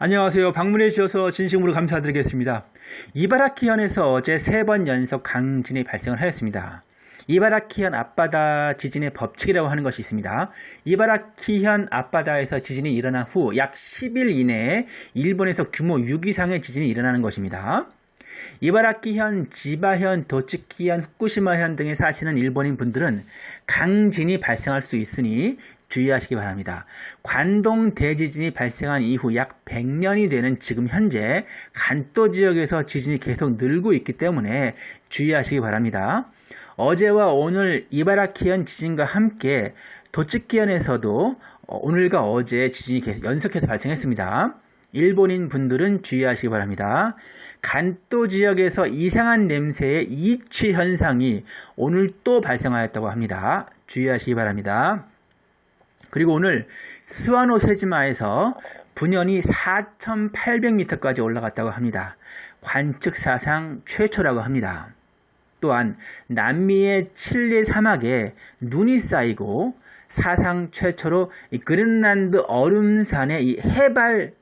안녕하세요. 방문해 주셔서 진심으로 감사드리겠습니다. 이바라키현에서 어제 세 번 연속 강진이 발생을 하였습니다. 이바라키현 앞바다 지진의 법칙이라고 하는 것이 있습니다. 이바라키현 앞바다에서 지진이 일어난 후 약 10일 이내에 일본에서 규모 6 이상의 지진이 일어나는 것입니다. 이바라키현, 지바현, 도츠키현, 후쿠시마현 등에 사시는 일본인 분들은 강진이 발생할 수 있으니 주의하시기 바랍니다. 관동 대지진이 발생한 이후 약 100년이 되는 지금 현재 간도 지역에서 지진이 계속 늘고 있기 때문에 주의하시기 바랍니다. 어제와 오늘 이바라키현 지진과 함께 도츠키현에서도 오늘과 어제 지진이 계속 연속해서 발생했습니다. 일본인 분들은 주의하시기 바랍니다. 간도 지역에서 이상한 냄새의 이취 현상이 오늘 또 발생하였다고 합니다. 주의하시기 바랍니다. 그리고 오늘 스와노 세지마에서 분연이 4,800m까지 올라갔다고 합니다. 관측 사상 최초라고 합니다. 또한 남미의 칠리 사막에 눈이 쌓이고 사상 최초로 그린란드 얼음산의 이 해발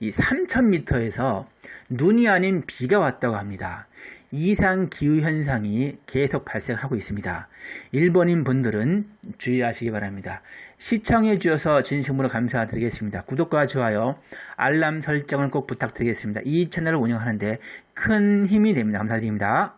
이 3,000m에서 눈이 아닌 비가 왔다고 합니다. 이상 기후 현상이 계속 발생하고 있습니다. 일본인 분들은 주의하시기 바랍니다. 시청해 주셔서 진심으로 감사드리겠습니다. 구독과 좋아요, 알람 설정을 꼭 부탁드리겠습니다. 이 채널을 운영하는데 큰 힘이 됩니다. 감사드립니다.